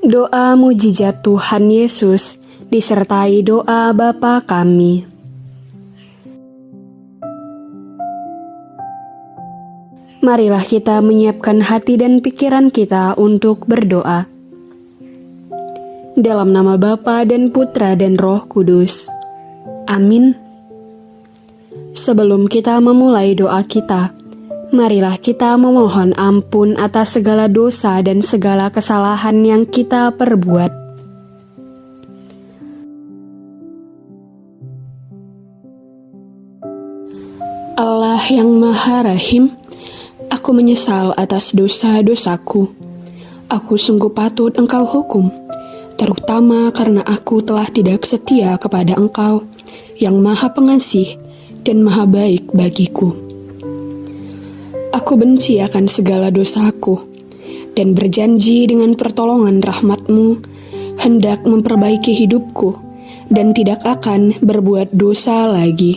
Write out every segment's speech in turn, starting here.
Doa mujizat Tuhan Yesus disertai doa Bapa kami. Marilah kita menyiapkan hati dan pikiran kita untuk berdoa. Dalam nama Bapa dan Putra dan Roh Kudus. Amin. Sebelum kita memulai doa kita, marilah kita memohon ampun atas segala dosa dan segala kesalahan yang kita perbuat. Allah yang Maha Rahim, Aku menyesal atas dosa-dosaku. Aku sungguh patut engkau hukum, terutama karena aku telah tidak setia kepada engkau yang maha pengasih dan maha baik bagiku. Aku benci akan segala dosaku dan berjanji dengan pertolongan rahmatmu hendak memperbaiki hidupku dan tidak akan berbuat dosa lagi.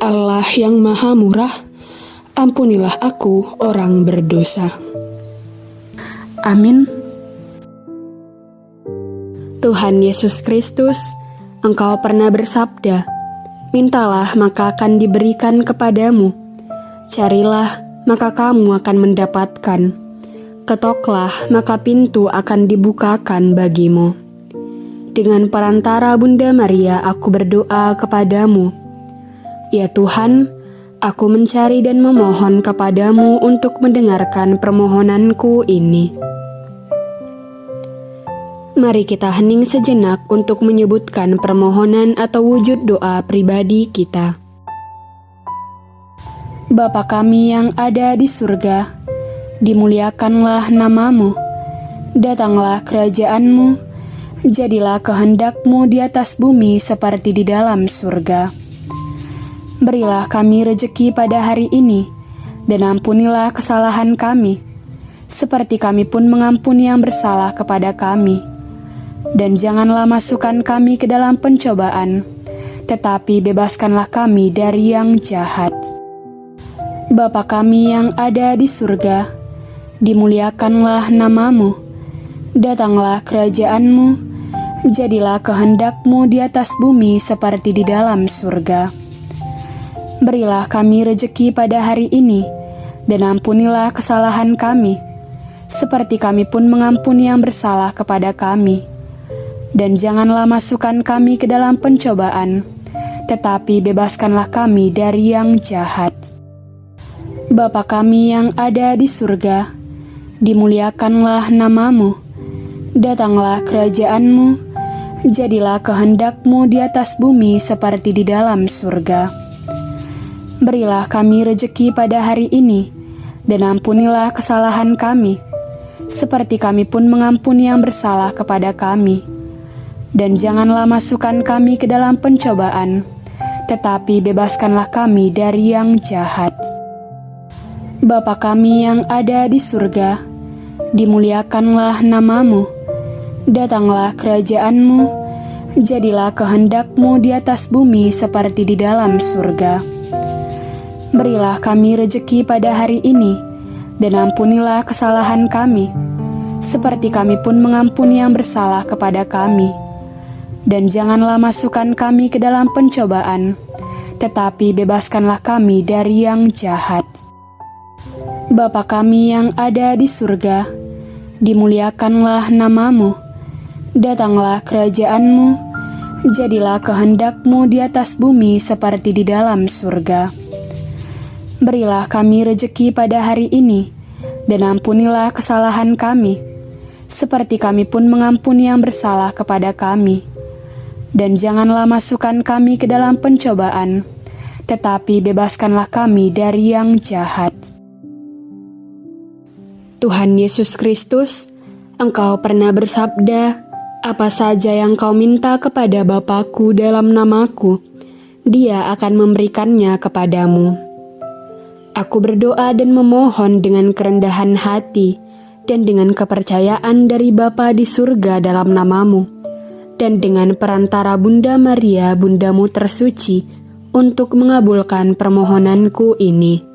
Allah yang maha murah, ampunilah aku orang berdosa. Amin. Tuhan Yesus Kristus, Engkau pernah bersabda, Mintalah maka akan diberikan kepadamu, carilah maka kamu akan mendapatkan, ketoklah maka pintu akan dibukakan bagimu. Dengan perantara Bunda Maria aku berdoa kepadamu, Ya Tuhan, Aku mencari dan memohon kepadamu untuk mendengarkan permohonanku ini. Mari kita hening sejenak untuk menyebutkan permohonan atau wujud doa pribadi kita. Bapa kami yang ada di surga, dimuliakanlah namamu, datanglah kerajaanmu, jadilah kehendakmu di atas bumi seperti di dalam surga. Berilah kami rejeki pada hari ini, dan ampunilah kesalahan kami, seperti kami pun mengampuni yang bersalah kepada kami. Dan janganlah masukkan kami ke dalam pencobaan, tetapi bebaskanlah kami dari yang jahat. Bapa kami yang ada di surga, dimuliakanlah namamu, datanglah kerajaanmu, jadilah kehendakmu di atas bumi seperti di dalam surga. Berilah kami rejeki pada hari ini, dan ampunilah kesalahan kami, seperti kami pun mengampuni yang bersalah kepada kami. Dan janganlah masukkan kami ke dalam pencobaan, tetapi bebaskanlah kami dari yang jahat. Bapa kami yang ada di surga, dimuliakanlah namamu, datanglah kerajaanmu, jadilah kehendakmu di atas bumi seperti di dalam surga. Berilah kami rejeki pada hari ini, dan ampunilah kesalahan kami, seperti kami pun mengampuni yang bersalah kepada kami. Dan janganlah masukkan kami ke dalam pencobaan, tetapi bebaskanlah kami dari yang jahat. Bapa kami yang ada di surga, dimuliakanlah namamu, datanglah kerajaanmu, jadilah kehendakmu di atas bumi seperti di dalam surga. Berilah kami rejeki pada hari ini, dan ampunilah kesalahan kami, seperti kami pun mengampuni yang bersalah kepada kami. Dan janganlah masukkan kami ke dalam pencobaan, tetapi bebaskanlah kami dari yang jahat. Bapa kami yang ada di surga, dimuliakanlah namamu, datanglah kerajaanmu, jadilah kehendakmu di atas bumi seperti di dalam surga. Berilah kami rejeki pada hari ini, dan ampunilah kesalahan kami, seperti kami pun mengampuni yang bersalah kepada kami. Dan janganlah masukkan kami ke dalam pencobaan, tetapi bebaskanlah kami dari yang jahat. Tuhan Yesus Kristus, Engkau pernah bersabda, apa saja yang kau minta kepada Bapakku dalam namaku, dia akan memberikannya kepadamu. Aku berdoa dan memohon dengan kerendahan hati dan dengan kepercayaan dari Bapa di surga dalam namamu, dan dengan perantara Bunda Maria, Bundamu tersuci, untuk mengabulkan permohonanku ini.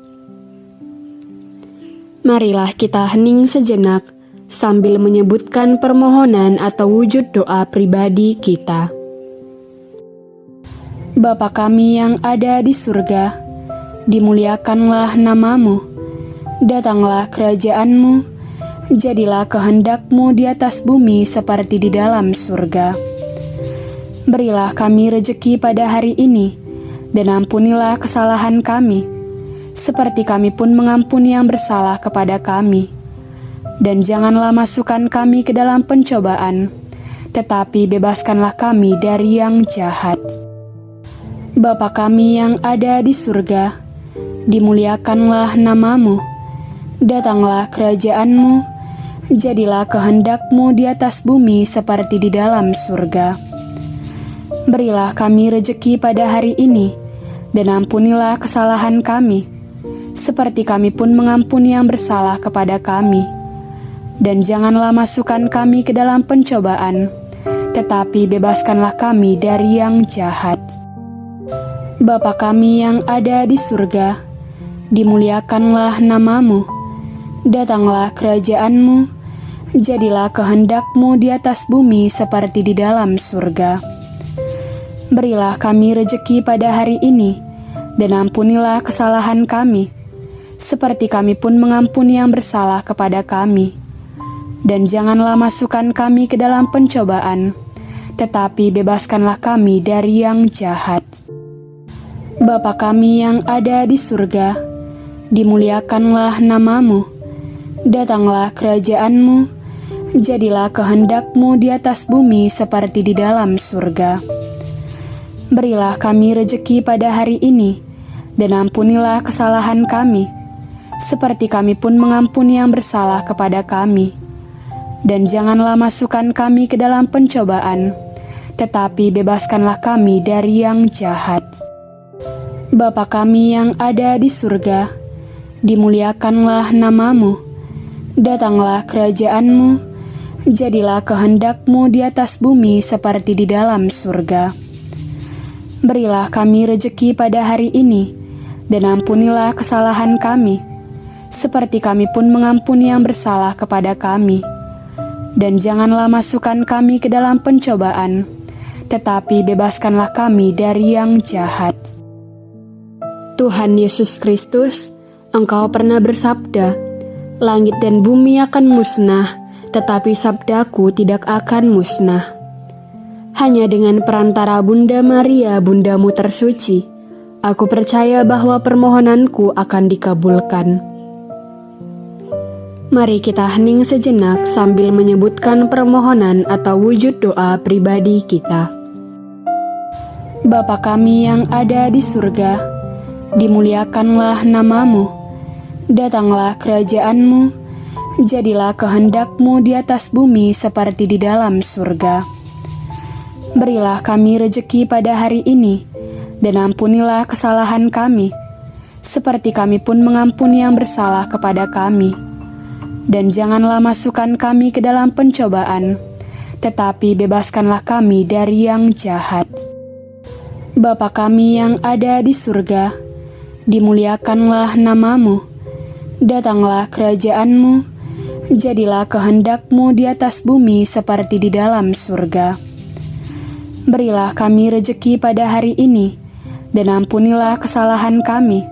Marilah kita hening sejenak sambil menyebutkan permohonan atau wujud doa pribadi kita. Bapa kami yang ada di surga, dimuliakanlah namamu, datanglah kerajaanmu, jadilah kehendakmu di atas bumi seperti di dalam surga. Berilah kami rejeki pada hari ini, dan ampunilah kesalahan kami, seperti kami pun mengampuni yang bersalah kepada kami dan janganlah masukkan kami ke dalam pencobaan, tetapi bebaskanlah kami dari yang jahat. Bapa kami yang ada di surga, dimuliakanlah namamu, datanglah kerajaanmu, jadilah kehendakmu di atas bumi seperti di dalam surga. Berilah kami rejeki pada hari ini, dan ampunilah kesalahan kami, seperti kami pun mengampuni yang bersalah kepada kami dan janganlah masukkan kami ke dalam pencobaan, tetapi bebaskanlah kami dari yang jahat. Bapa kami yang ada di surga, dimuliakanlah namamu, datanglah kerajaanmu, jadilah kehendakmu di atas bumi seperti di dalam surga. Berilah kami rejeki pada hari ini, dan ampunilah kesalahan kami, seperti kami pun mengampuni yang bersalah kepada kami dan janganlah masukkan kami ke dalam pencobaan, tetapi bebaskanlah kami dari yang jahat. Bapa kami yang ada di surga, dimuliakanlah namamu, datanglah kerajaanmu, jadilah kehendakmu di atas bumi seperti di dalam surga. Berilah kami rejeki pada hari ini, dan ampunilah kesalahan kami, seperti kami pun mengampuni yang bersalah kepada kami dan janganlah masukkan kami ke dalam pencobaan, tetapi bebaskanlah kami dari yang jahat. Bapa kami yang ada di surga, dimuliakanlah namamu, datanglah kerajaanmu, jadilah kehendakmu di atas bumi seperti di dalam surga. Berilah kami rejeki pada hari ini, dan ampunilah kesalahan kami, seperti kami pun mengampuni yang bersalah kepada kami dan janganlah masukkan kami ke dalam pencobaan, tetapi bebaskanlah kami dari yang jahat. Tuhan Yesus Kristus, Engkau pernah bersabda, "Langit dan bumi akan musnah, tetapi sabdaku tidak akan musnah." Hanya dengan perantara Bunda Maria, Bundamu tersuci, aku percaya bahwa permohonanku akan dikabulkan. Mari kita hening sejenak sambil menyebutkan permohonan atau wujud doa pribadi kita. Bapa kami yang ada di surga, dimuliakanlah namamu, datanglah kerajaanmu, jadilah kehendakmu di atas bumi seperti di dalam surga. Berilah kami rejeki pada hari ini, dan ampunilah kesalahan kami, seperti kami pun mengampuni yang bersalah kepada kami dan janganlah masukkan kami ke dalam pencobaan, tetapi bebaskanlah kami dari yang jahat. Bapa kami yang ada di surga, dimuliakanlah namamu, datanglah kerajaanmu, jadilah kehendakmu di atas bumi seperti di dalam surga. Berilah kami rejeki pada hari ini, dan ampunilah kesalahan kami,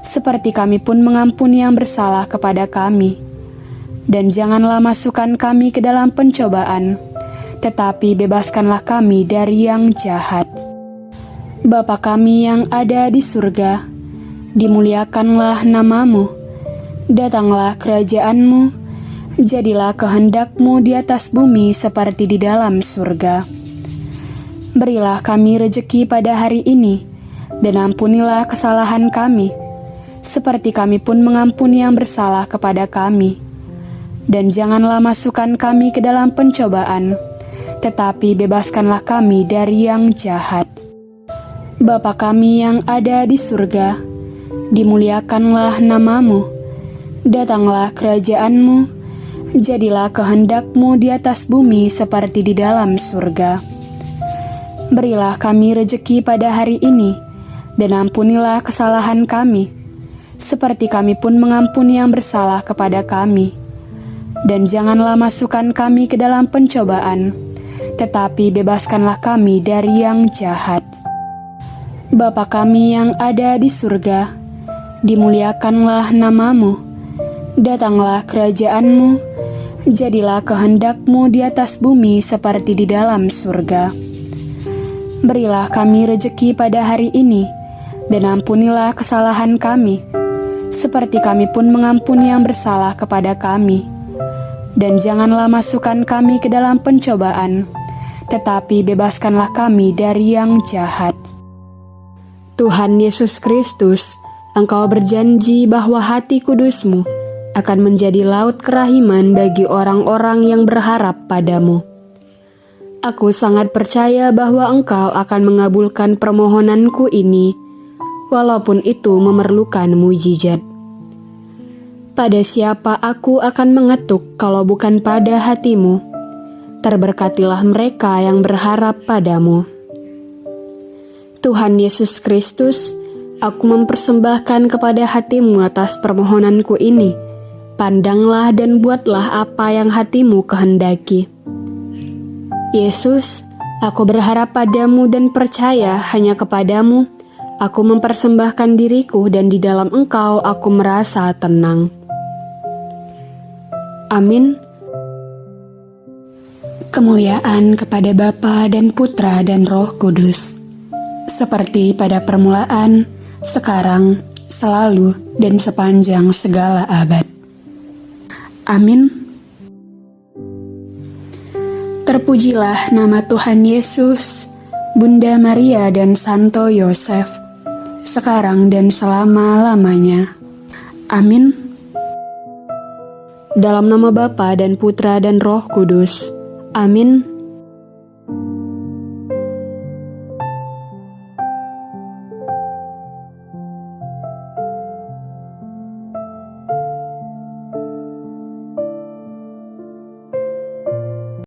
seperti kami pun mengampuni yang bersalah kepada kami dan janganlah masukkan kami ke dalam pencobaan, tetapi bebaskanlah kami dari yang jahat. Bapa kami yang ada di surga, dimuliakanlah namamu, datanglah kerajaanmu, jadilah kehendakmu di atas bumi seperti di dalam surga. Berilah kami rejeki pada hari ini, dan ampunilah kesalahan kami, seperti kami pun mengampuni yang bersalah kepada kami dan janganlah masukkan kami ke dalam pencobaan, tetapi bebaskanlah kami dari yang jahat. Bapa kami yang ada di surga, dimuliakanlah namamu, datanglah kerajaanmu, jadilah kehendakmu di atas bumi seperti di dalam surga. Berilah kami rejeki pada hari ini, dan ampunilah kesalahan kami, seperti kami pun mengampuni yang bersalah kepada kami dan janganlah masukkan kami ke dalam pencobaan, tetapi bebaskanlah kami dari yang jahat. Bapa kami yang ada di surga, dimuliakanlah namamu, datanglah kerajaanmu, jadilah kehendakmu di atas bumi seperti di dalam surga. Berilah kami rejeki pada hari ini, dan ampunilah kesalahan kami, seperti kami pun mengampuni yang bersalah kepada kami dan janganlah masukkan kami ke dalam pencobaan, tetapi bebaskanlah kami dari yang jahat. Tuhan Yesus Kristus, Engkau berjanji bahwa hati kudusmu akan menjadi laut kerahiman bagi orang-orang yang berharap padamu. Aku sangat percaya bahwa Engkau akan mengabulkan permohonanku ini, walaupun itu memerlukan mujizat. Pada siapa aku akan mengetuk kalau bukan pada hatimu? Terberkatilah mereka yang berharap padamu. Tuhan Yesus Kristus, aku mempersembahkan kepada hatimu atas permohonanku ini. Pandanglah dan buatlah apa yang hatimu kehendaki. Yesus, aku berharap padamu dan percaya hanya kepadamu. Aku mempersembahkan diriku dan di dalam engkau aku merasa tenang. Amin. Kemuliaan kepada Bapa dan Putra dan Roh Kudus, seperti pada permulaan, sekarang, selalu, dan sepanjang segala abad. Amin. Terpujilah nama Tuhan Yesus, Bunda Maria dan Santo Yosef, sekarang dan selama-lamanya. Amin. Dalam nama Bapa dan Putra dan Roh Kudus. Amin.